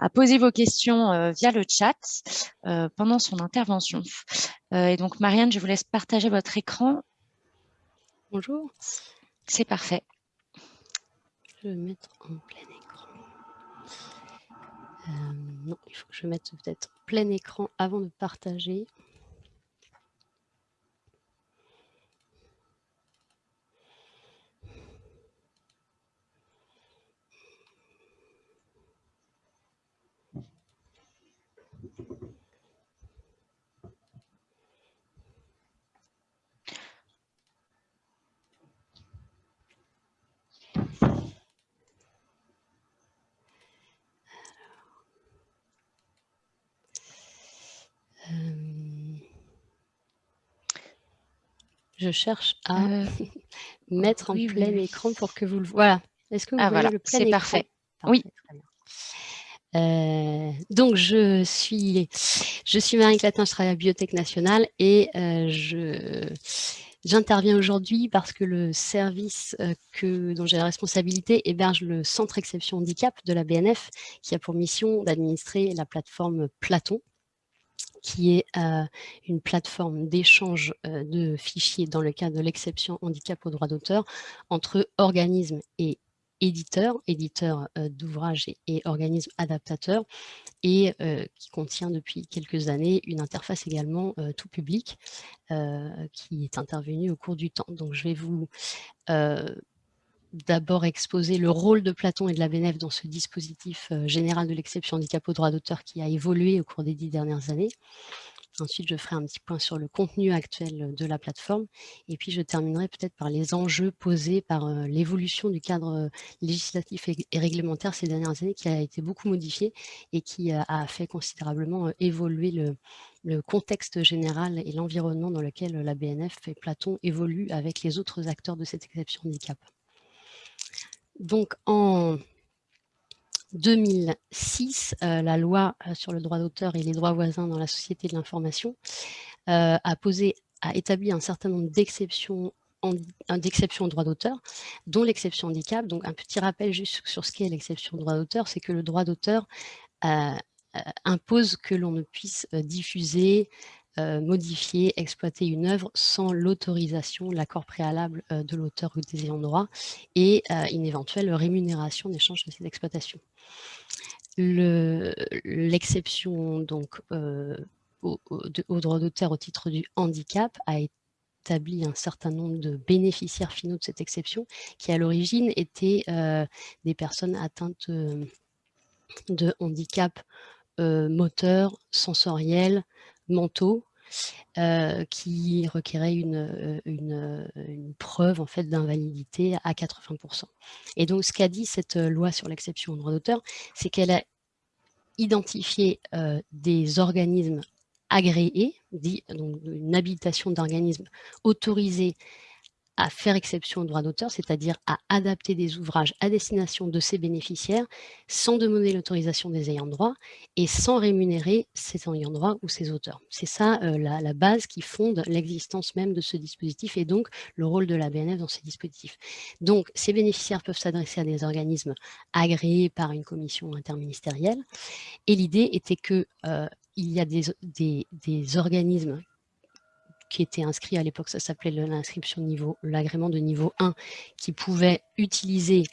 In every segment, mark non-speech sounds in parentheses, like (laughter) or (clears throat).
à poser vos questions via le chat pendant son intervention. et donc, Marianne, je vous laisse partager votre écran. Bonjour. C'est parfait. Je vais mettre en plein écran. non, il faut que je mette peut-être plein écran avant de partager. Je cherche à euh, (laughs) mettre en plein écran pour que vous le Voilà. Est-ce que vous ah, voyez le plein écran? C'est parfait. Oui. Euh, donc, je suis, je suis Marie Clatin, je travaille à Biotech Nationale et euh, je, j'interviens aujourd'hui parce que le service que, dont j'ai la responsabilité héberge le Centre Exception Handicap de la BNF qui a pour mission d'administrer la plateforme Platon qui est euh, une plateforme d'échange euh, de fichiers dans le cadre de l'exception handicap au droit d'auteur entre organismes et éditeurs, éditeurs euh, d'ouvrages et, organismes adaptateurs, et qui contient depuis quelques années une interface également tout public qui est intervenue au cours du temps. Donc je vais vous d'abord exposer le rôle de Platon et de la BNF dans ce dispositif euh, général de l'exception handicap au droit d'auteur qui a évolué au cours des dix dernières années. Ensuite, je ferai un petit point sur le contenu actuel de la plateforme. Et puis, je terminerai peut-être par les enjeux posés par euh, l'évolution du cadre euh, législatif et, réglementaire ces dernières années, qui a été beaucoup modifié et qui a fait considérablement évoluer le, le contexte général et l'environnement dans lequel la BNF et Platon évoluent avec les autres acteurs de cette exception handicap. Donc en 2006, euh, la loi euh, sur le droit d'auteur et les droits voisins dans la société de l'information euh, a établi un certain nombre d'exceptions d'exceptions au droit d'auteur, dont l'exception handicap. Donc un petit rappel juste sur ce qu'est l'exception droit d'auteur, c'est que le droit d'auteur impose que l'on ne puisse diffuser, euh, modifier, exploiter une œuvre sans l'autorisation, l'accord préalable euh, de l'auteur ou des ayants droit et euh, une éventuelle rémunération d'échange de cette exploitation. L'exception donc au, droit d'auteur au titre du handicap a établi un certain nombre de bénéficiaires finaux de cette exception qui à l'origine étaient des personnes atteintes de handicap moteur, sensoriel, mentaux euh, qui requéraient une, euh, euh, une, preuve en fait d'invalidité à 80%. Et donc ce qu'a dit cette loi sur l'exception au droit d'auteur, c'est qu'elle a identifié des organismes agréés, dit, donc une habilitation d'organismes autorisés à faire exception au droit d'auteur, c'est-à-dire à adapter des ouvrages à destination de ses bénéficiaires sans demander l'autorisation des ayants droit et sans rémunérer ses ayants droit ou ses auteurs. C'est ça euh, la, base qui fonde l'existence même de ce dispositif et donc le rôle de la BNF dans ces dispositifs. Donc ces bénéficiaires peuvent s'adresser à des organismes agréés par une commission interministérielle et l'idée était que euh, il y a des, des organismes qui était inscrit à l'époque, ça s'appelait l'inscription niveau, l'agrément de niveau 1, qui pouvait utiliser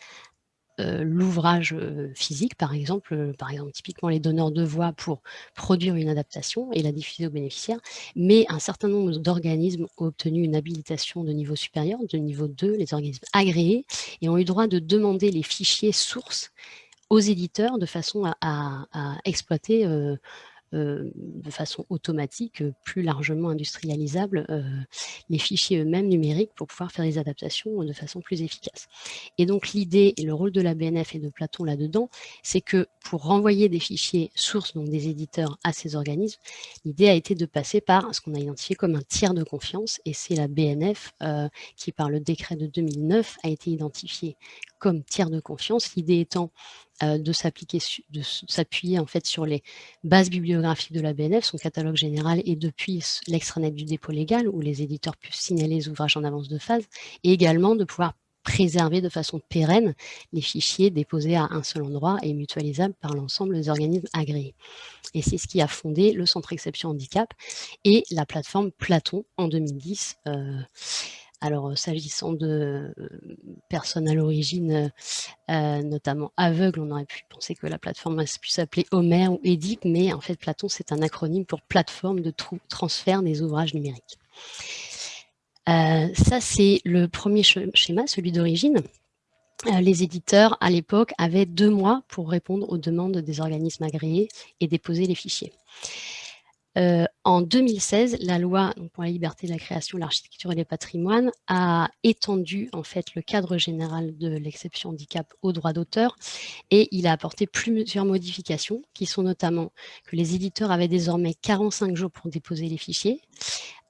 euh, l'ouvrage euh, physique, par exemple, euh, par exemple, typiquement les donneurs de voix pour produire une adaptation et la diffuser aux bénéficiaires, mais un certain nombre d'organismes ont obtenu une habilitation de niveau supérieur, de niveau 2, les organismes agréés, et ont eu droit de demander les fichiers sources aux éditeurs de façon à, exploiter de façon automatique, euh, plus largement industrialisable, euh, les fichiers eux-mêmes numériques pour pouvoir faire des adaptations de façon plus efficace. Et donc l'idée et le rôle de la BNF et de Platon là-dedans, c'est que pour renvoyer des fichiers sources, donc des éditeurs, à ces organismes, l'idée a été de passer par ce qu'on a identifié comme un tiers de confiance, et c'est la BNF qui, par le décret de 2009, a été identifiée comme tiers de confiance, l'idée étant de s'appuyer en fait sur les bases bibliographiques de la BNF, son catalogue général et depuis l'extranet du dépôt légal où les éditeurs puissent signaler les ouvrages en avance de phase et également de pouvoir préserver de façon pérenne les fichiers déposés à un seul endroit et mutualisables par l'ensemble des organismes agréés. Et c'est ce qui a fondé le Centre Exception Handicap et la plateforme Platon en 2010. Euh, alors, s'agissant de personnes à l'origine, notamment aveugles, on aurait pu penser que la plateforme a pu s'appeler Homer ou EDIC, mais en fait, Platon, c'est un acronyme pour plateforme de transfert des ouvrages numériques. ça, c'est le premier schéma, celui d'origine. les éditeurs, à l'époque, avaient deux mois pour répondre aux demandes des organismes agréés et déposer les fichiers. Euh, en 2016, la loi pour la liberté de la création, l'architecture et les patrimoines a étendu en fait le cadre général de l'exception handicap au droit d'auteur et il a apporté plusieurs modifications qui sont notamment que les éditeurs avaient désormais 45 jours pour déposer les fichiers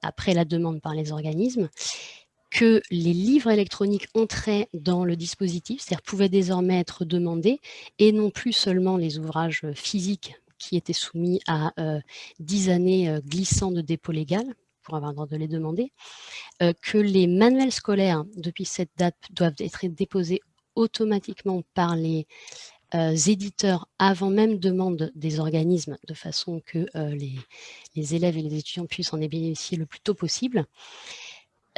après la demande par les organismes, que les livres électroniques entraient dans le dispositif, c'est-à-dire pouvaient désormais être demandés, et non plus seulement les ouvrages physiques qui étaient soumis à 10 euh, années euh, glissant de dépôt légal, pour avoir le droit de les demander, euh, que les manuels scolaires, depuis cette date, doivent être déposés automatiquement par les éditeurs avant même demande des organismes, de façon que les, élèves et les étudiants puissent en bénéficier le plus tôt possible.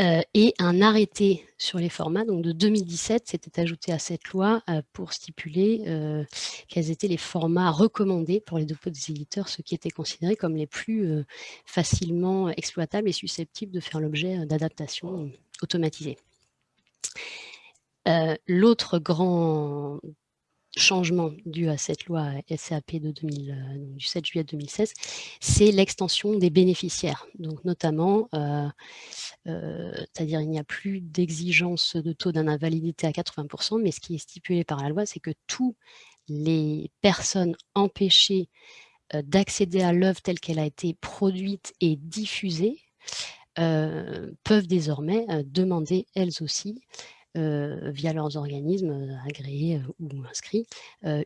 Euh, et un arrêté sur les formats, donc de 2017, s'était ajouté à cette loi euh, pour stipuler euh, quels étaient les formats recommandés pour les dépôts des éditeurs, ceux qui étaient considérés comme les plus facilement exploitables et susceptibles de faire l'objet d'adaptations automatisées. L'autre grand changement dû à cette loi SAP de 2000, euh, du 7 juillet 2016, c'est l'extension des bénéficiaires. Donc notamment, euh, euh, c'est-à-dire il n'y a plus d'exigence de taux d'invalidité à 80%, mais ce qui est stipulé par la loi, c'est que tous les personnes empêchées d'accéder à l'œuvre telle qu'elle a été produite et diffusée peuvent désormais demander elles aussi euh, via leurs organismes euh, agréés euh, ou inscrits,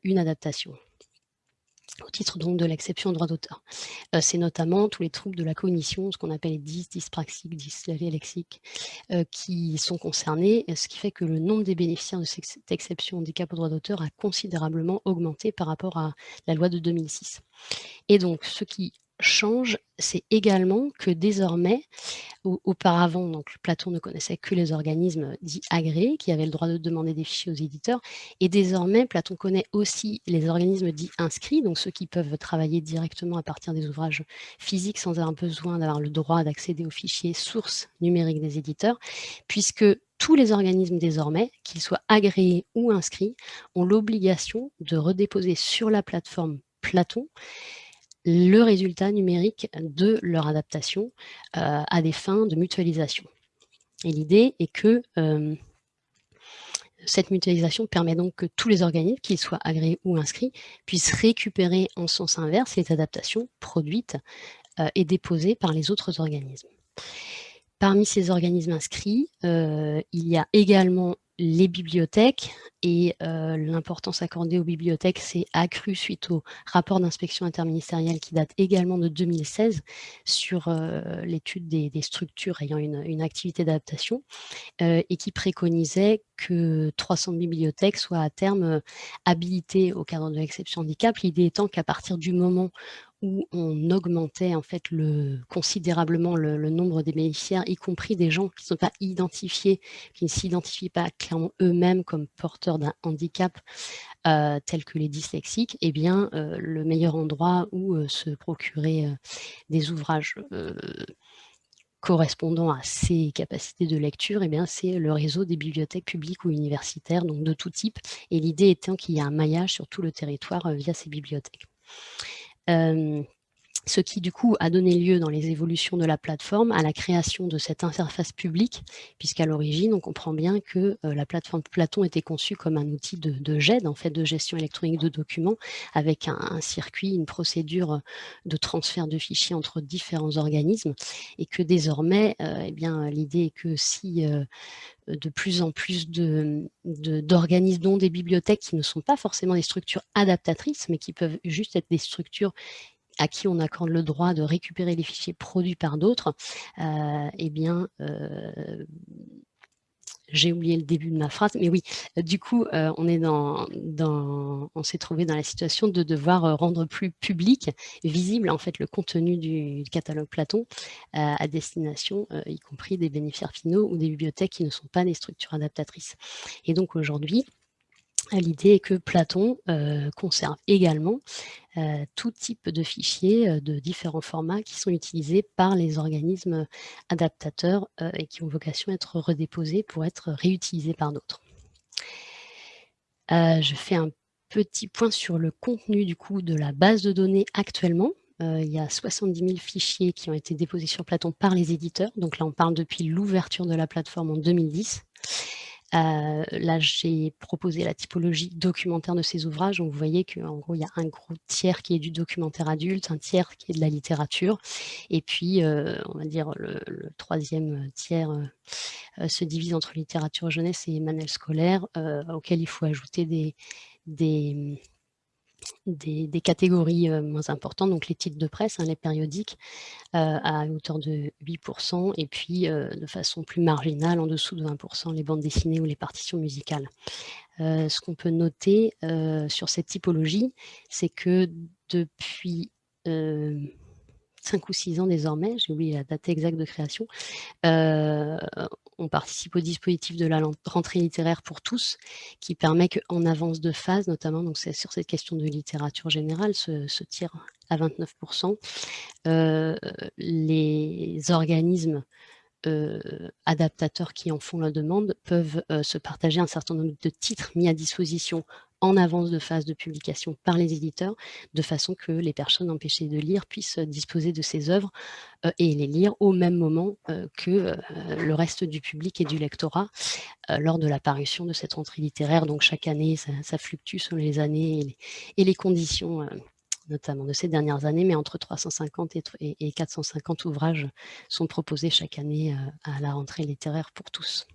une adaptation au titre donc de l'exception droit d'auteur. c'est notamment tous les troubles de la cognition, ce qu'on appelle les dys, dyspraxiques, dyslexiques, qui sont concernés, ce qui fait que le nombre des bénéficiaires de cette exception handicap au droit d'auteur a considérablement augmenté par rapport à la loi de 2006. Et donc, ce qui change, c'est également que désormais, auparavant, donc Platon ne connaissait que les organismes dits agréés qui avaient le droit de demander des fichiers aux éditeurs, et désormais Platon connaît aussi les organismes dits inscrits, donc ceux qui peuvent travailler directement à partir des ouvrages physiques sans avoir besoin d'avoir le droit d'accéder aux fichiers sources numériques des éditeurs, puisque tous les organismes désormais, qu'ils soient agréés ou inscrits, ont l'obligation de redéposer sur la plateforme Platon le résultat numérique de leur adaptation euh, à des fins de mutualisation. Et l'idée est que euh, cette mutualisation permet donc que tous les organismes, qu'ils soient agréés ou inscrits, puissent récupérer en sens inverse les adaptations produites euh, et déposées par les autres organismes. Parmi ces organismes inscrits, il y a également les bibliothèques et euh, l'importance accordée aux bibliothèques s'est accrue suite au rapport d'inspection interministérielle qui date également de 2016 sur euh, l'étude des, structures ayant une, activité d'adaptation euh, et qui préconisait que 300 bibliothèques soient à terme habilitées au cadre de l'exception handicap, l'idée étant qu'à partir du moment où on augmentait considérablement le, nombre des bénéficiaires, y compris des gens qui ne sont pas identifiés, qui ne s'identifient pas clairement eux-mêmes comme porteurs d'un handicap euh, tel que les dyslexiques, eh bien, euh, le meilleur endroit où euh, se procurer des ouvrages correspondant à ces capacités de lecture, eh c'est le réseau des bibliothèques publiques ou universitaires, donc de tout type, et l'idée étant qu'il y a un maillage sur tout le territoire via ces bibliothèques um, ce qui du coup a donné lieu dans les évolutions de la plateforme à la création de cette interface publique, puisqu'à l'origine on comprend bien que la plateforme Platon était conçue comme un outil de, GED, en fait de gestion électronique de documents, avec un, circuit, une procédure de transfert de fichiers entre différents organismes, et que désormais, eh bien l'idée est que si de plus en plus d'organismes, dont des bibliothèques qui ne sont pas forcément des structures adaptatrices, mais qui peuvent juste être des structures à qui on accorde le droit de récupérer les fichiers produits par d'autres, euh, eh bien, euh, j'ai oublié le début de ma phrase, mais oui, du coup, on est dans, on s'est trouvé dans la situation de devoir rendre plus public, visible en fait le contenu du catalogue Platon à destination, y compris des bénéficiaires finaux ou des bibliothèques qui ne sont pas des structures adaptatrices. Et donc aujourd'hui, L'idée est que Platon conserve également tout type de fichiers de différents formats qui sont utilisés par les organismes adaptateurs et qui ont vocation à être redéposés pour être réutilisés par d'autres. je fais un petit point sur le contenu du coup de la base de données actuellement. il y a 70 000 fichiers qui ont été déposés sur Platon par les éditeurs. Donc là, on parle depuis l'ouverture de la plateforme en 2010. Euh, là, j'ai proposé la typologie documentaire de ces ouvrages. Donc, vous voyez qu'en gros, il y a un gros tiers qui est du documentaire adulte, un tiers qui est de la littérature, et puis, euh, on va dire, le, troisième tiers euh, se divise entre littérature jeunesse et manuel scolaire, auquel il faut ajouter des des, catégories moins importantes, donc les titres de presse, hein, les périodiques, à hauteur de 8%, et puis de façon plus marginale, en dessous de 20%, les bandes dessinées ou les partitions musicales. ce qu'on peut noter sur cette typologie, c'est que depuis 5 ou 6 ans désormais, j'ai oublié la date exacte de création, on participe au dispositif de la rentrée littéraire pour tous, qui permet qu'en avance de phase, notamment sur cette question de littérature générale, ce, tir à 29%, euh, les organismes euh, adaptateurs qui en font la demande peuvent euh, se partager un certain nombre de titres mis à disposition en avance de phase de publication par les éditeurs, de façon que les personnes empêchées de lire puissent disposer de ces œuvres euh, et les lire au même moment euh, que euh, le reste du public et du lectorat lors de la parution de cette rentrée littéraire. Donc chaque année, ça, fluctue selon les années et les, conditions notamment de ces dernières années, mais entre 350 et, 450 ouvrages sont proposés chaque année à la rentrée littéraire pour tous.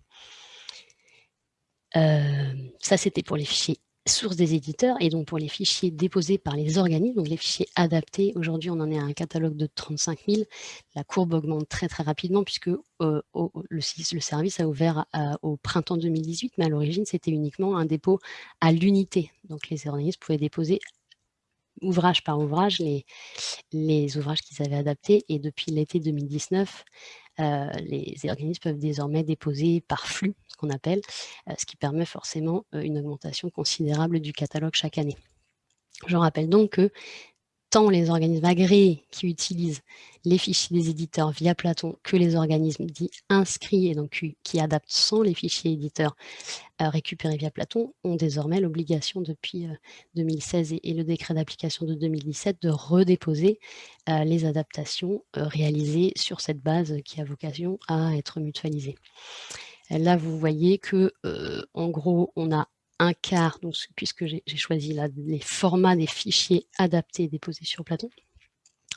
ça, c'était pour les fichiers source des éditeurs et donc pour les fichiers déposés par les organismes, donc les fichiers adaptés, aujourd'hui on en est à un catalogue de 35 000. La courbe augmente très très rapidement puisque euh, le, service a ouvert au printemps 2018, mais à l'origine c'était uniquement un dépôt à l'unité. Donc les organismes pouvaient déposer ouvrage par ouvrage les, les ouvrages qu'ils avaient adaptés et depuis l'été 2019, euh, les organismes peuvent désormais déposer par flux, ce qu'on appelle, euh, ce qui permet forcément euh, une augmentation considérable du catalogue chaque année. Je rappelle donc que tant les organismes agréés qui utilisent les fichiers des éditeurs via Platon que les organismes dits inscrits et donc qui adaptent sans les fichiers éditeurs euh, récupérés via Platon ont désormais l'obligation depuis 2016 euh, et, le décret d'application de 2017 de redéposer euh, les adaptations réalisées sur cette base qui a vocation à être mutualisée. Là, vous voyez que, en gros, on a un quart, donc, puisque j'ai choisi les formats des fichiers adaptés déposés sur Platon,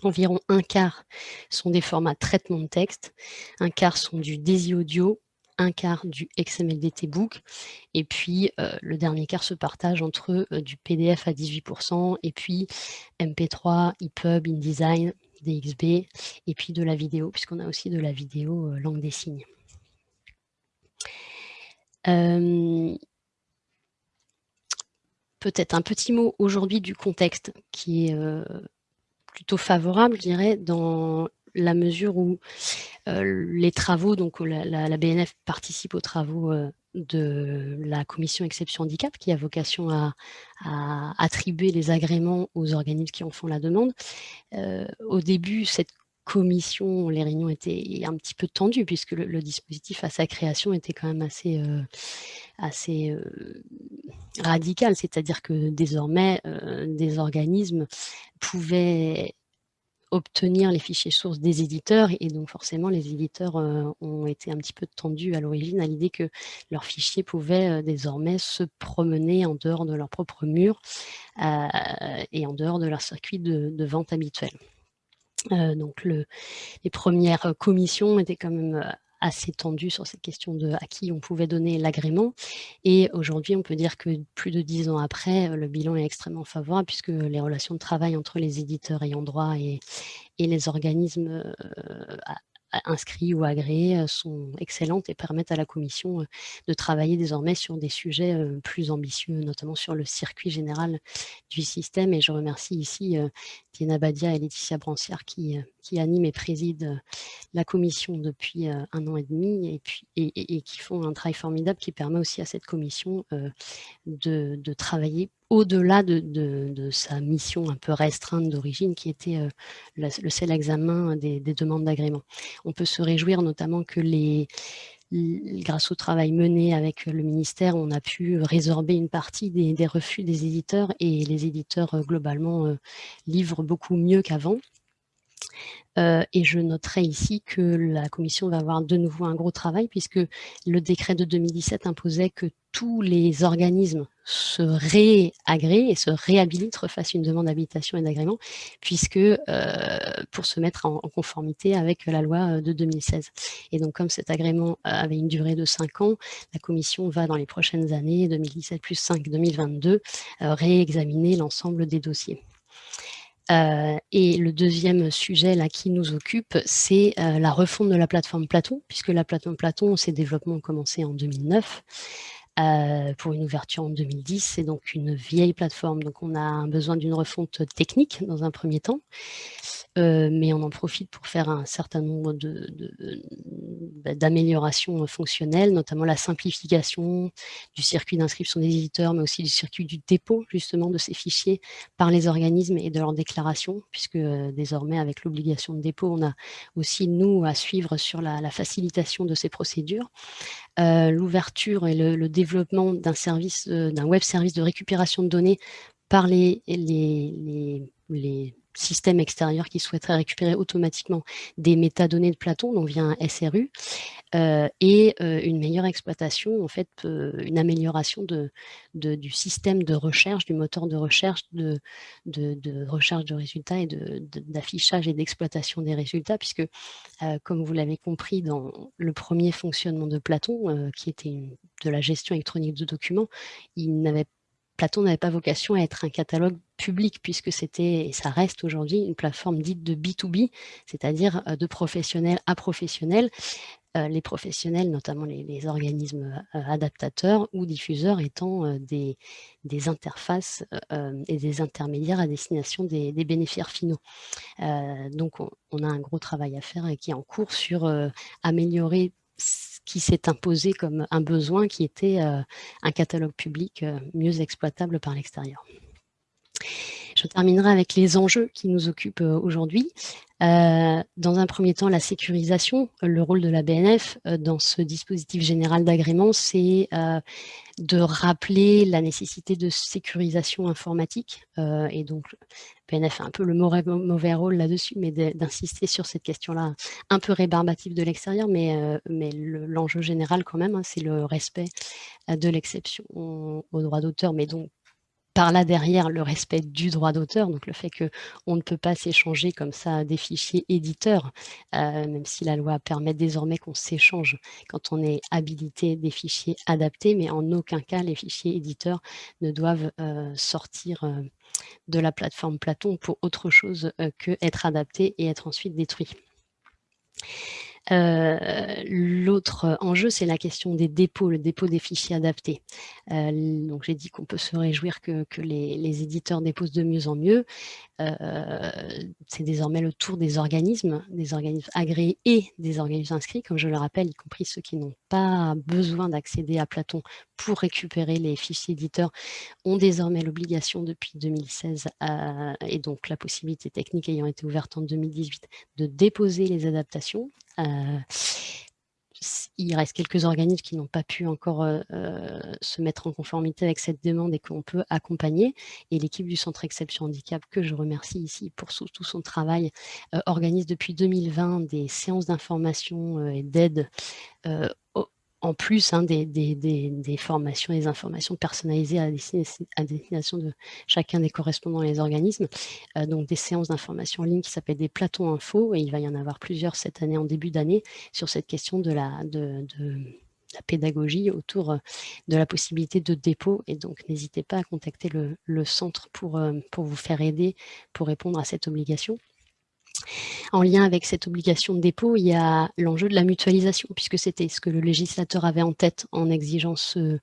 environ un quart sont des formats traitement de texte, un quart sont du DAISY audio, un quart du XMLDT book, et puis euh, le dernier quart se partage entre euh, du PDF à 18%, et puis MP3, EPUB, InDesign, DXB, et puis de la vidéo, puisqu'on a aussi de la vidéo euh, langue des signes peut-être un petit mot aujourd'hui du contexte qui est euh, plutôt favorable, je dirais, dans la mesure où euh, les travaux, donc la, BNF participe aux travaux euh, de la commission exception handicap qui a vocation à, attribuer les agréments aux organismes qui en font la demande. au début, cette les réunions étaient un petit peu tendues puisque le, dispositif à sa création était quand même assez, euh, euh, radical, c'est-à-dire que désormais, euh, des organismes pouvaient obtenir les fichiers sources des éditeurs et donc forcément les éditeurs ont été un petit peu tendus à l'origine à l'idée que leurs fichiers pouvaient désormais se promener en dehors de leur propre mur et en dehors de leur circuit de vente habituel. Euh, donc les premières commissions étaient quand même euh, assez tendues sur cette question de à qui on pouvait donner l'agrément. Et aujourd'hui, on peut dire que plus de dix ans après, le bilan est extrêmement favorable puisque les relations de travail entre les éditeurs ayant droit et, les organismes euh, inscrits ou agréés sont excellentes et permettent à la commission de travailler désormais sur des sujets plus ambitieux, notamment sur le circuit général du système. Et je remercie ici Diana Badia et Laetitia Brancière qui, qui animent et président la commission depuis un an et demi et, qui font un travail formidable qui permet aussi à cette commission de travailler au-delà de, sa mission un peu restreinte d'origine, qui était euh, le seul examen des, demandes d'agrément. On peut se réjouir notamment que grâce au travail mené avec le ministère, on a pu résorber une partie des, refus des éditeurs et les éditeurs euh, globalement euh, livrent beaucoup mieux qu'avant. Et je noterai ici que la commission va avoir de nouveau un gros travail puisque le décret de 2017 imposait que tous les organismes se réagréent et se réhabilitent, refassent une demande d'habilitation et d'agrément, puisque euh, pour se mettre en, conformité avec la loi euh, de 2016. Et donc, comme cet agrément avait une durée de 5 ans, la Commission va dans les prochaines années, 2017 plus 5, 2022, euh, réexaminer l'ensemble des dossiers. Et le deuxième sujet là qui nous occupe, c'est la refonte de la plateforme Platon, puisque la plateforme Platon, ses développements ont commencé en 2009. Euh, pour une ouverture en 2010. C'est donc une vieille plateforme, donc on a besoin d'une refonte technique dans un premier temps, euh, mais on en profite pour faire un certain nombre bah, d'améliorations de, fonctionnelles, notamment la simplification du circuit d'inscription des éditeurs, mais aussi du circuit du dépôt justement de ces fichiers par les organismes et de leurs déclarations, puisque euh, désormais avec l'obligation de dépôt, on a aussi nous à suivre sur la, facilitation de ces procédures. L'ouverture et le, développement d'un service, euh, d'un web service de récupération de données par les, les, les, systèmes extérieurs qui souhaiteraient récupérer automatiquement des métadonnées de Platon, dont vient un SRU, euh, et une meilleure exploitation, en fait, une amélioration de, du système de recherche, du moteur de recherche, de, de, recherche de résultats et d'affichage et d'exploitation des résultats, puisque, comme vous l'avez compris, dans le premier fonctionnement de Platon, qui était de la gestion électronique de documents, il n'avait Platon n'avait pas vocation à être un catalogue public, puisque c'était, et ça reste aujourd'hui, une plateforme dite de B2B, c'est-à-dire de professionnel à professionnel, euh, les professionnels, notamment les, organismes euh, adaptateurs ou diffuseurs, étant euh, des, interfaces et des intermédiaires à destination des, bénéficiaires finaux. donc, on, a un gros travail à faire qui est en cours sur améliorer qui s'est imposé comme un besoin qui était un catalogue public mieux exploitable par l'extérieur. Je terminerai avec les enjeux qui nous occupent aujourd'hui. Euh, dans un premier temps, la sécurisation. Le rôle de la BNF euh, dans ce dispositif général d'agrément, c'est euh, de rappeler la nécessité de sécurisation informatique. et donc, BNF a un peu le mauvais, rôle là-dessus, mais d'insister sur cette question-là un peu rébarbative de l'extérieur, mais, mais l'enjeu général quand même, hein, c'est le respect de l'exception au droit d'auteur, mais donc par là derrière le respect du droit d'auteur, donc le fait qu'on ne peut pas s'échanger comme ça des fichiers éditeurs, euh, même si la loi permet désormais qu'on s'échange quand on est habilité des fichiers adaptés, mais en aucun cas les fichiers éditeurs ne doivent euh, sortir euh, de la plateforme Platon pour autre chose que être adaptés et être ensuite détruits. Euh, l'autre enjeu, c'est la question des dépôts, le dépôt des fichiers adaptés. Euh, donc j'ai dit qu'on peut se réjouir que, les, éditeurs déposent de mieux en mieux. Euh, c'est désormais le tour des organismes, des organismes agréés et des organismes inscrits, comme je le rappelle, y compris ceux qui n'ont pas besoin d'accéder à Platon pour récupérer les fichiers éditeurs, ont désormais l'obligation depuis 2016 et donc la possibilité technique ayant été ouverte en 2018 de déposer les adaptations euh, il reste quelques organismes qui n'ont pas pu encore euh, euh, se mettre en conformité avec cette demande et qu'on peut accompagner. Et l'équipe du Centre Exception Handicap, que je remercie ici pour tout son travail, organise depuis 2020 des séances d'information et d'aide en plus hein, des, formations et des informations personnalisées à destination, de chacun des correspondants et les organismes. Euh, donc des séances d'information en ligne qui s'appellent des plateaux info et il va y en avoir plusieurs cette année en début d'année sur cette question de la, pédagogie autour euh, de la possibilité de dépôt et donc n'hésitez pas à contacter le, centre euh, pour vous faire aider pour répondre à cette obligation. En lien avec cette obligation de dépôt, il y a l'enjeu de la mutualisation, puisque c'était ce que le législateur avait en tête en exigeant ce,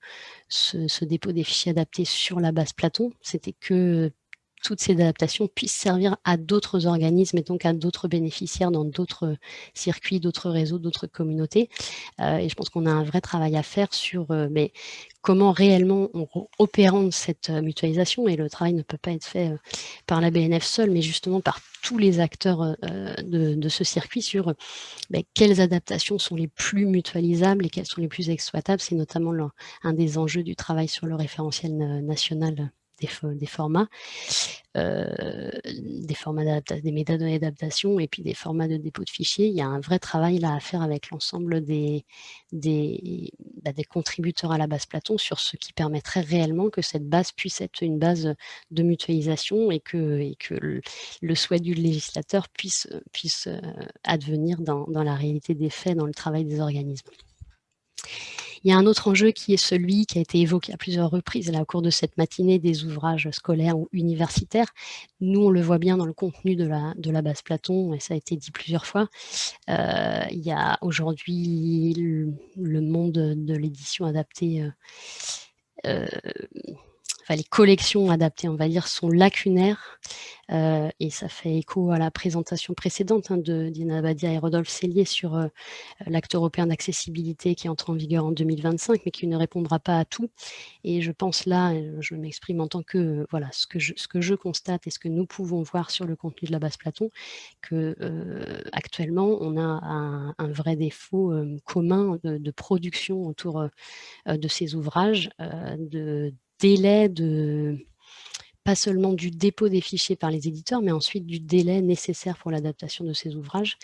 dépôt des fichiers adaptés sur la base Platon. C'était que toutes ces adaptations puissent servir à d'autres organismes et donc à d'autres bénéficiaires dans d'autres circuits, d'autres réseaux, d'autres communautés. Euh, et je pense qu'on a un vrai travail à faire sur euh, comment réellement on opérant cette euh, mutualisation, et le travail ne peut pas être fait par la BNF seule, mais justement par tous les acteurs de, ce circuit sur ben, quelles adaptations sont les plus mutualisables et quelles sont les plus exploitables. C'est notamment un des enjeux du travail sur le référentiel national des, formats, des métadonnées d'adaptation et puis des formats de dépôt de fichiers. Il y a un vrai travail là à faire avec l'ensemble bah, des, contributeurs à la base Platon sur ce qui permettrait réellement que cette base puisse être une base de mutualisation et que, le, souhait du législateur puisse, advenir dans la réalité des faits, dans le travail des organismes. Il y a un autre enjeu qui est celui qui a été évoqué à plusieurs reprises là, au cours de cette matinée des ouvrages scolaires ou universitaires. Nous, on le voit bien dans le contenu de la, de la base Platon, et ça a été dit plusieurs fois. Euh, il y a aujourd'hui le, monde de l'édition adaptée euh, euh, enfin, les collections adaptées, on va dire, sont lacunaires. Euh, et ça fait écho à la présentation précédente hein, de Dina Badia et Rodolphe Cellier sur euh, l'acte européen d'accessibilité qui entre en vigueur en 2025, mais qui ne répondra pas à tout. Et je pense là, je m'exprime en tant que, voilà, ce que, je, ce que je constate et ce que nous pouvons voir sur le contenu de la base Platon, que euh, actuellement, on a un, vrai défaut commun de, de, production autour de ces ouvrages, de délai de pas seulement du dépôt des fichiers par les éditeurs, mais ensuite du délai nécessaire pour l'adaptation de ces ouvrages.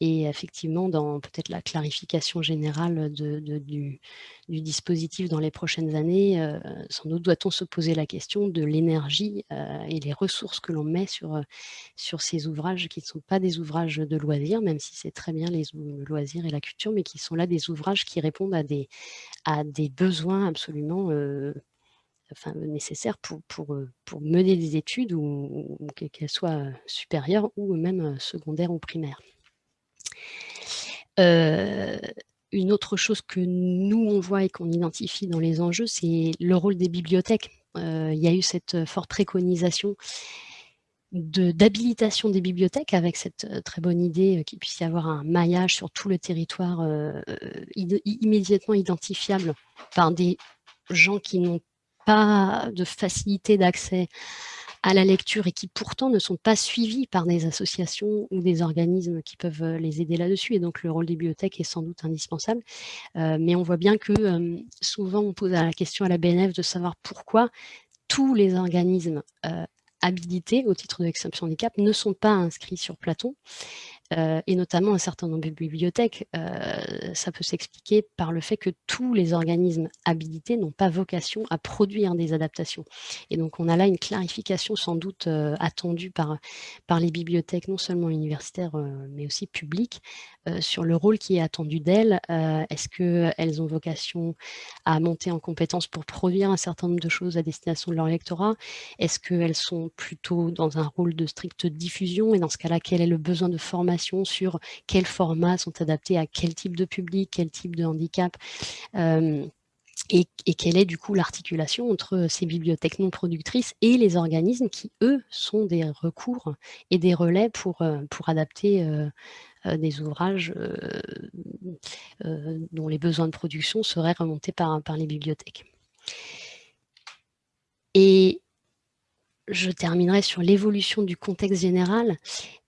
Et effectivement, dans peut-être la clarification générale du, dispositif dans les prochaines années, euh, sans doute doit-on se poser la question de l'énergie euh, et les ressources que l'on met sur, euh, sur ces ouvrages qui ne sont pas des ouvrages de loisirs, même si c'est très bien les loisirs et la culture, mais qui sont là des ouvrages qui répondent à des besoins absolument enfin, nécessaires pour, pour, euh, pour, mener des études, ou, qu'elles soient supérieures ou même secondaires ou primaires. Euh, une autre chose que nous, on voit et qu'on identifie dans les enjeux, c'est le rôle des bibliothèques. Euh, il y a eu cette forte préconisation d'habilitation des bibliothèques avec cette très bonne idée qu'il puisse y avoir un maillage sur tout le territoire immédiatement identifiable par des gens qui n'ont pas de facilité d'accès à la lecture et qui pourtant ne sont pas suivis par des associations ou des organismes qui peuvent euh, les aider là-dessus. Et donc le rôle des bibliothèques est sans doute indispensable. Euh, mais on voit bien que euh, souvent on pose la question à la BNF de savoir pourquoi tous les organismes habilités au titre de l'exception handicap ne sont pas inscrits sur Platon. Euh, et notamment un certain nombre de bibliothèques, euh, ça peut s'expliquer par le fait que tous les organismes habilités n'ont pas vocation à produire des adaptations. Et donc on a là une clarification sans doute euh, attendue par, par les bibliothèques, non seulement universitaires, mais aussi publiques, sur le rôle qui est attendu d'elles. Est-ce qu'elles ont vocation à monter en compétence pour produire un certain nombre de choses à destination de leur lectorat? Est-ce qu'elles sont plutôt dans un rôle de stricte diffusion? Et dans ce cas-là, quel est le besoin de formation sur quels formats sont adaptés à quel type de public, quel type de handicap. Euh, et, quelle est du coup l'articulation entre ces bibliothèques non productrices et les organismes qui, eux, sont des recours et des relais pour, euh, adapter euh, des ouvrages dont les besoins de production seraient remontés par, les bibliothèques. Et je terminerai sur l'évolution du contexte général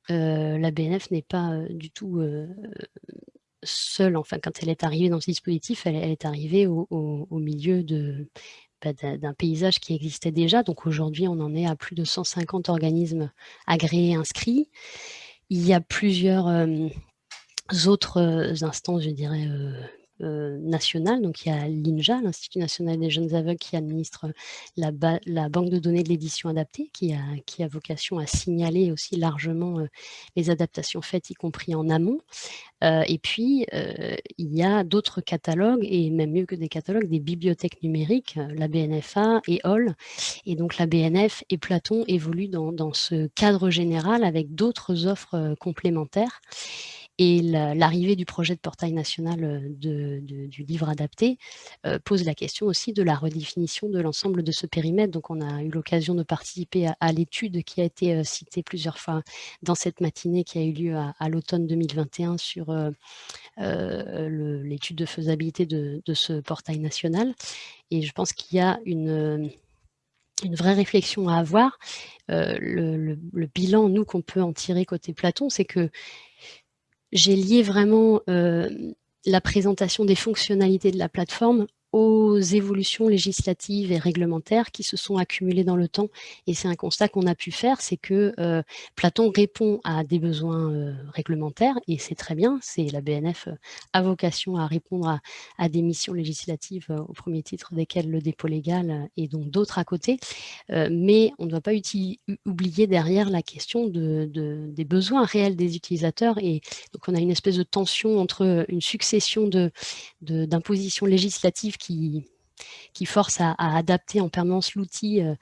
la BNF n'est pas euh, du tout euh, seule. Enfin, quand elle est arrivée dans ce dispositif, elle, est arrivée au, milieu bah, d'un paysage qui existait déjà. Donc aujourd'hui, on en est à plus de 150 organismes agréés inscrits. Il y a plusieurs autres instances, je dirais, nationales. Donc il y a l'INJA, l'Institut national des jeunes aveugles, qui administre la, la banque de données de l'édition adaptée, qui a, vocation à signaler aussi largement les adaptations faites, y compris en amont. et puis, il y a d'autres catalogues, et même mieux que des catalogues, des bibliothèques numériques, la BNFA et HOL. Et donc la BNF et Platon évoluent dans ce cadre général avec d'autres offres complémentaires. Et l'arrivée du projet de portail national euh, du livre adapté euh, pose la question aussi de la redéfinition de l'ensemble de ce périmètre. Donc on a eu l'occasion de participer à, l'étude qui a été euh, citée plusieurs fois dans cette matinée qui a eu lieu à, l'automne 2021 sur l'étude de faisabilité de, ce portail national. Et je pense qu'il y a une vraie réflexion à avoir. le, bilan, nous, qu'on peut en tirer côté Platon, c'est que j'ai lié vraiment la présentation des fonctionnalités de la plateforme aux évolutions législatives et réglementaires qui se sont accumulées dans le temps. Et c'est un constat qu'on a pu faire, c'est que euh, Platon répond à des besoins euh, réglementaires, et c'est très bien, c'est la BNF euh, a vocation à répondre à, des missions législatives au premier titre desquelles le dépôt légal et donc d'autres à côté, mais on ne doit pas oublier derrière la question de, des besoins réels des utilisateurs, et donc on a une espèce de tension entre une succession d'impositions de, législatives qui, force à, adapter en permanence l'outil euh,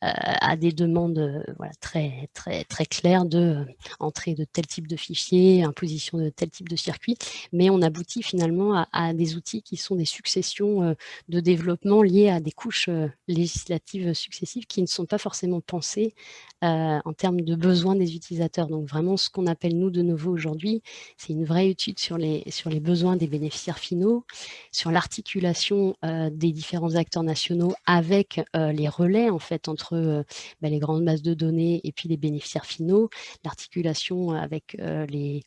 à des demandes euh, très, très, très claires de entrée de tel type de fichier, imposition de tel type de circuit, mais on aboutit finalement à, des outils qui sont des successions de développement liés à des couches législatives successives qui ne sont pas forcément pensées en termes de besoins des utilisateurs. Donc vraiment, ce qu'on appelle nous de nouveau aujourd'hui, c'est une vraie étude sur les, sur les besoins des bénéficiaires finaux, sur l'articulation des différents acteurs nationaux avec les relais en fait entre bah, les grandes masses de données et puis les bénéficiaires finaux, l'articulation avec les,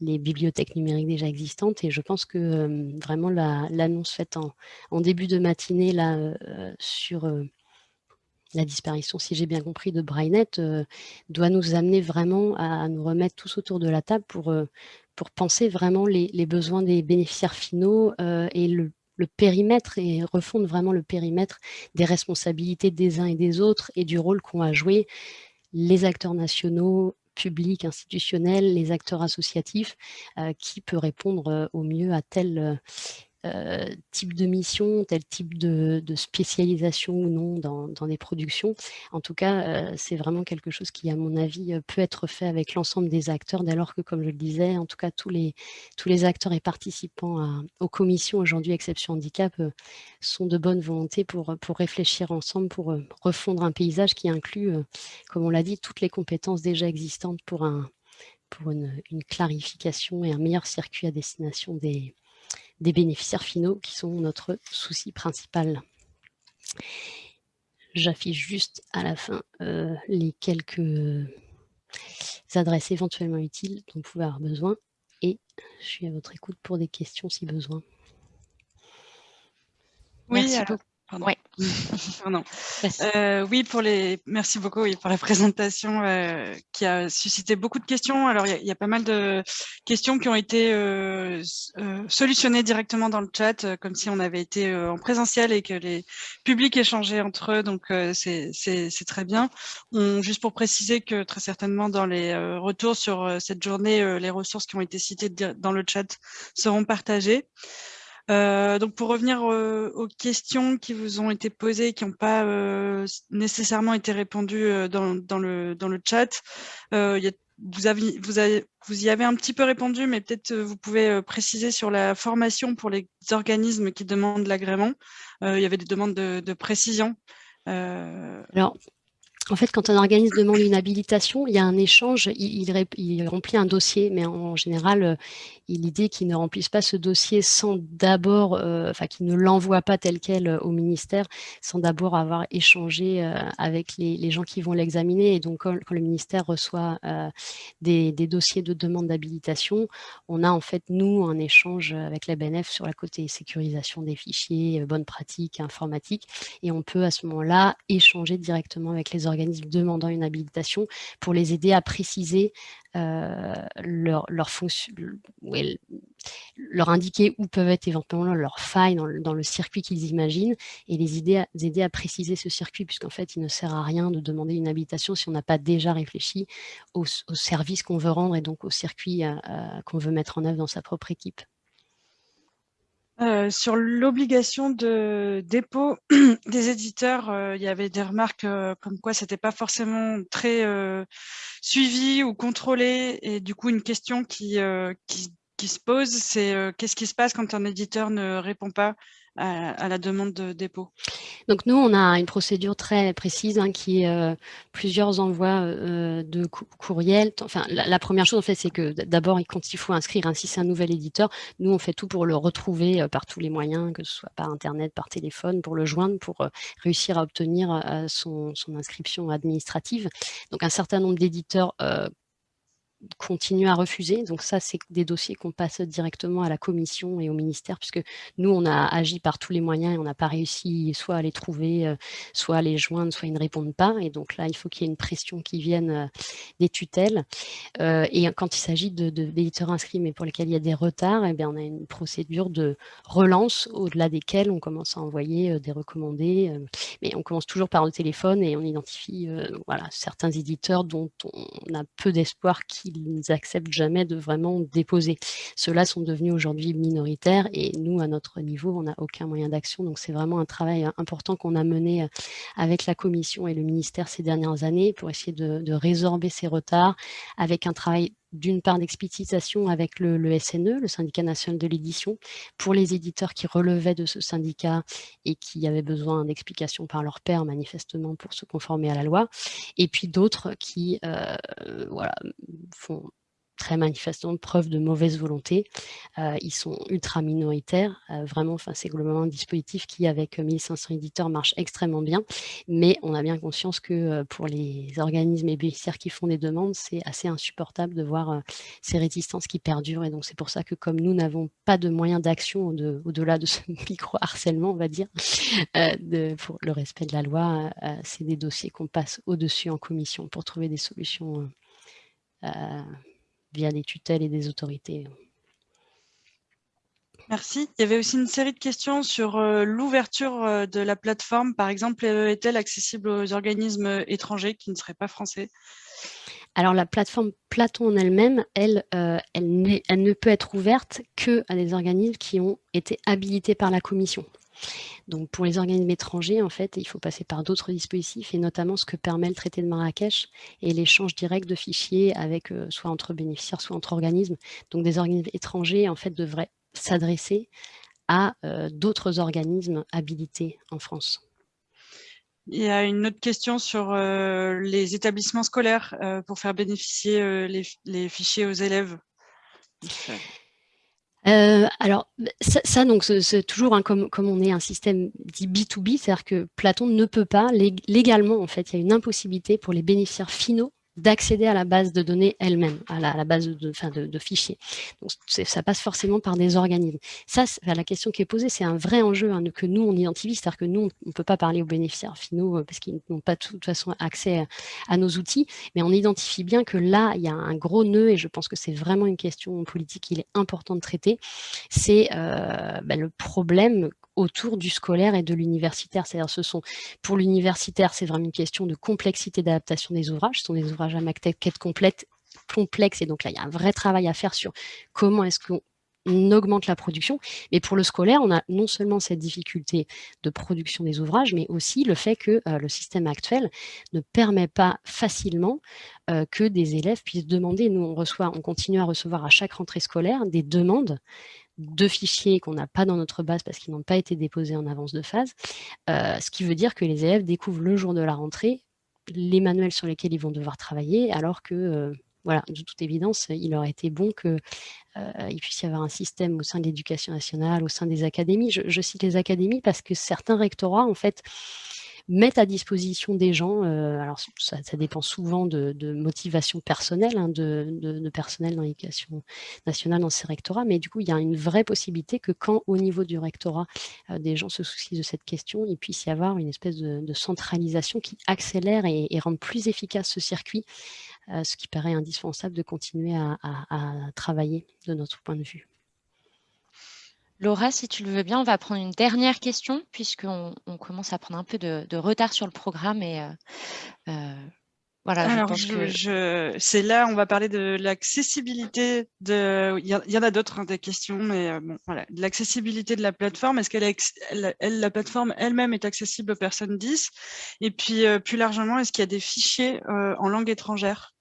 bibliothèques numériques déjà existantes. Et je pense que vraiment l'annonce faite en, début de matinée là, sur la disparition, si j'ai bien compris, de Brainet doit nous amener vraiment à, nous remettre tous autour de la table pour, pour penser vraiment les besoins des bénéficiaires finaux et le le périmètre et refondre vraiment le périmètre des responsabilités des uns et des autres et du rôle qu'ont à jouer les acteurs nationaux, publics, institutionnels, les acteurs associatifs, euh, qui peut répondre euh, au mieux à tel euh, type de mission, tel type de, spécialisation ou non dans, des productions. En tout cas, euh, c'est vraiment quelque chose qui, à mon avis, euh, peut être fait avec l'ensemble des acteurs, dès lors que, comme je le disais, en tout cas, tous les, tous les acteurs et participants aux commissions aujourd'hui Exception Handicap sont de bonne volonté pour, pour réfléchir ensemble, pour refondre un paysage qui inclut, comme on l'a dit, toutes les compétences déjà existantes pour, un, pour une clarification et un meilleur circuit à destination des, des bénéficiaires finaux qui sont notre souci principal. J'affiche juste à la fin euh, les quelques adresses éventuellement utiles dont vous pouvez avoir besoin et je suis à votre écoute pour des questions si besoin. Oui, Merci beaucoup. Oui. (laughs) Euh, oui, pour les. Merci beaucoup oui, pour la présentation euh, qui a suscité beaucoup de questions. Alors, il y, a pas mal de questions qui ont été euh, solutionnées directement dans le chat, comme si on avait été en présentiel et que les publics échangeaient entre eux. Donc, c'est très bien. On, juste pour préciser que très certainement dans les retours sur cette journée, les ressources qui ont été citées dans le chat seront partagées. Euh, donc pour revenir euh, aux questions qui vous ont été posées, qui n'ont pas euh, nécessairement été répondues dans, le, dans le chat, vous, vous, vous y avez un petit peu répondu, mais peut-être vous pouvez préciser sur la formation pour les organismes qui demandent l'agrément. il y avait des demandes de, de précision. Alors, en fait, quand un organisme demande une habilitation, il y a un échange, il, remplit un dossier, mais en général, euh, l'idée qu'il ne remplisse pas ce dossier sans d'abord, euh, enfin qu'il ne l'envoie pas tel quel euh, au ministère, sans d'abord avoir échangé avec les, gens qui vont l'examiner. Et donc, quand, le ministère reçoit des, dossiers de demande d'habilitation, on a en fait, nous, un échange avec la BNF sur la côté sécurisation des fichiers, bonnes pratiques informatiques, et on peut à ce moment-là échanger directement avec les organismes organismes demandant une habilitation pour les aider à préciser euh, leur, leur fonction, leur indiquer où peuvent être éventuellement leurs failles dans le, circuit qu'ils imaginent et les aider, à, aider à préciser ce circuit, puisqu'en fait, il ne sert à rien de demander une habilitation si on n'a pas déjà réfléchi au, service qu'on veut rendre et donc au circuit qu'on veut mettre en œuvre dans sa propre équipe. Euh, sur l'obligation de dépôt (clears throat) des éditeurs, euh, il y avait des remarques euh, comme quoi c'était pas forcément très suivi ou contrôlé. Et du coup, une question qui, qui, qui se pose, c'est qu'est-ce qui se passe quand un éditeur ne répond pas? À, la demande de dépôt Donc nous, on a une procédure très précise hein, qui est euh, plusieurs envois euh, de courriels. Enfin, la, première chose, en fait, c'est que d'abord, quand il faut inscrire, ainsi c'est un nouvel éditeur, nous, on fait tout pour le retrouver euh, par tous les moyens, que ce soit par Internet, par téléphone, pour le joindre, pour réussir à obtenir son, inscription administrative. Donc, un certain nombre d'éditeurs continue à refuser. Donc ça, c'est des dossiers qu'on passe directement à la commission et au ministère, puisque nous, on a agi par tous les moyens et on n'a pas réussi soit à les trouver, euh, soit à les joindre, soit ils ne répondent pas. Et donc là, il faut qu'il y ait une pression qui vienne euh, des tutelles. Euh, et quand il s'agit d'éditeurs de, inscrits, mais pour lesquels il y a des retards, eh bien, on a une procédure de relance au-delà desquelles on commence à envoyer des recommandés. mais on commence toujours par le téléphone et on identifie voilà, certains éditeurs dont on a peu d'espoir qu'ils ils n'acceptent jamais de vraiment déposer. Ceux-là sont devenus aujourd'hui minoritaires et nous, à notre niveau, on n'a aucun moyen d'action. Donc, c'est vraiment un travail important qu'on a mené euh, avec la Commission et le ministère ces dernières années pour essayer de, résorber ces retards avec un travail d'une part d'explicitation avec le, SNE, le syndicat national de l'édition, pour les éditeurs qui relevaient de ce syndicat et qui avaient besoin d'explications par leur père, manifestement, pour se conformer à la loi, et puis d'autres qui euh, voilà, font très manifestement preuve de mauvaise volonté. Euh, ils sont ultra minoritaires. Euh, vraiment, c'est globalement un dispositif qui, avec 1500 éditeurs, marche extrêmement bien. Mais on a bien conscience que euh, pour les organismes et bénéficiaires qui font des demandes, c'est assez insupportable de voir ces résistances qui perdurent. Et donc, c'est pour ça que comme nous n'avons pas de moyens d'action au-delà de, ce (laughs) micro-harcèlement, on va dire, pour le respect de la loi, c'est des dossiers qu'on passe au-dessus en commission pour trouver des solutions via des tutelles et des autorités. Merci. Il y avait aussi une série de questions sur euh, l'ouverture euh, de la plateforme. Par exemple, est-elle accessible aux organismes étrangers qui ne seraient pas français? Alors la plateforme Platon en elle-même, elle, euh, elle, elle, ne peut être ouverte que à des organismes qui ont été habilités par la commission. Donc pour les organismes étrangers, en fait, il faut passer par d'autres dispositifs et notamment ce que permet le traité de Marrakech et l'échange direct de fichiers avec euh, soit entre bénéficiaires, soit entre organismes. Donc des organismes étrangers, en fait, devraient s'adresser à euh, d'autres organismes habilités en France. Il y a une autre question sur euh, les établissements scolaires pour faire bénéficier les, fichiers aux élèves. Euh, alors, ça, donc, c'est toujours, comme, comme on est un système dit B2B, c'est-à-dire que Platon ne peut pas, légalement, en fait, il y a une impossibilité pour les bénéficiaires finaux d'accéder à la base de données elle-même, à, la, base de, fichiers. Donc, ça passe forcément par des organismes. Ça, la question qui est posée, c'est un vrai enjeu hein, que nous, on identifie, c'est-à-dire que nous, on ne peut pas parler aux bénéficiaires finaux euh, parce qu'ils n'ont pas de toute façon accès à, nos outils, mais on identifie bien que là, il y a un gros nœud, et je pense que c'est vraiment une question politique qu'il est important de traiter, c'est euh, bah, le problème autour du scolaire et de l'universitaire. C'est-à-dire, ce sont pour l'universitaire, c'est vraiment une question de complexité d'adaptation des ouvrages. Ce sont des ouvrages à maquette complète complexe et donc là il y a un vrai travail à faire sur comment est-ce qu'on augmente la production. Mais pour le scolaire, on a non seulement cette difficulté de production des ouvrages, mais aussi le fait que euh, le système actuel ne permet pas facilement euh, que des élèves puissent demander. Nous, on reçoit, on continue à recevoir à chaque rentrée scolaire des demandes de fichiers qu'on n'a pas dans notre base parce qu'ils n'ont pas été déposés en avance de phase, euh, ce qui veut dire que les élèves découvrent le jour de la rentrée les manuels sur lesquels ils vont devoir travailler, alors que, euh, voilà, de toute évidence, il aurait été bon qu'il euh, puisse y avoir un système au sein de l'éducation nationale, au sein des académies. Je, je, cite les académies parce que certains rectorats, en fait, mettent à disposition des gens, euh, alors ça, dépend souvent de, motivation personnelle, hein, de, personnel dans l'éducation nationale dans ces rectorats, mais du coup, il y a une vraie possibilité que quand, au niveau du rectorat, euh, des gens se soucient de cette question, il puisse y avoir une espèce de, centralisation qui accélère et, rend plus efficace ce circuit, euh, ce qui paraît indispensable de continuer à travailler de notre point de vue. Laura, si tu le veux bien, on va prendre une dernière question puisqu'on on commence à prendre un peu de, de retard sur le programme et euh, euh, voilà, Alors, je pense je, que... je, c'est là, on va parler de l'accessibilité de. Il y, en a d'autres hein, des questions, mais euh, bon, voilà, de l'accessibilité de la plateforme. Est-ce qu'elle est, elle, elle, la plateforme elle-même est accessible aux personnes 10 Et puis euh, plus largement, est-ce qu'il y a des fichiers en langue étrangère?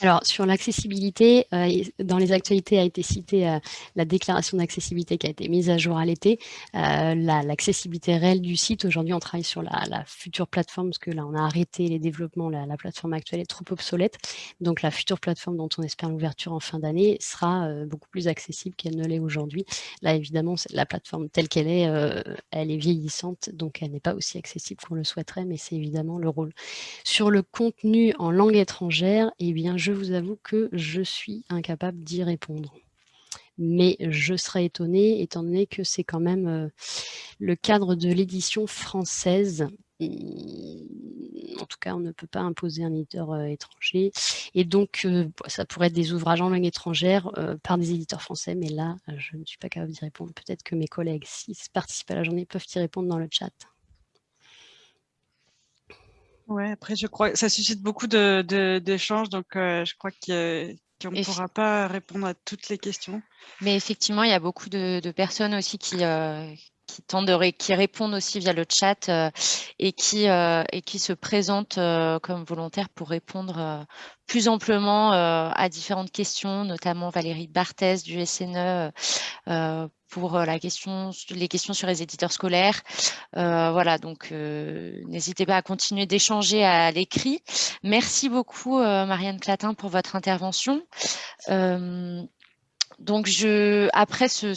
Alors, sur l'accessibilité, euh, dans les actualités a été citée euh, la déclaration d'accessibilité qui a été mise à jour à l'été. Euh, l'accessibilité réelle du site, aujourd'hui, on travaille sur la, future plateforme, parce que là, on a arrêté les développements, la, la, plateforme actuelle est trop obsolète. Donc, la future plateforme dont on espère l'ouverture en fin d'année sera beaucoup plus accessible qu'elle ne l'est aujourd'hui. Là, évidemment, la plateforme telle qu'elle est, elle est vieillissante, donc elle n'est pas aussi accessible qu'on le souhaiterait, mais c'est évidemment le rôle. Sur le contenu en langue étrangère, eh bien, je vous avoue que je suis incapable d'y répondre. Mais je serais étonnée, étant donné que c'est quand même euh, le cadre de l'édition française. Mmh, en tout cas, on ne peut pas imposer un éditeur euh, étranger. Et donc, euh, ça pourrait être des ouvrages en langue étrangère par des éditeurs français, mais là, je ne suis pas capable d'y répondre. Peut-être que mes collègues, s'ils participent à la journée, peuvent y répondre dans le chat. Ouais, après, je crois que ça suscite beaucoup d'échanges, de, donc euh, je crois qu'on ne pourra pas répondre à toutes les questions. Mais effectivement, il y a beaucoup de, de personnes aussi qui, euh, qui, tendent de qui répondent aussi via le chat euh, et, qui, euh, et qui se présentent euh, comme volontaires pour répondre plus amplement à différentes questions, notamment Valérie Barthès du SNE pour la question, les questions sur les éditeurs scolaires. Voilà, donc n'hésitez pas à continuer d'échanger à l'écrit. Merci beaucoup, Marianne Clatin, pour votre intervention. donc, je, après ce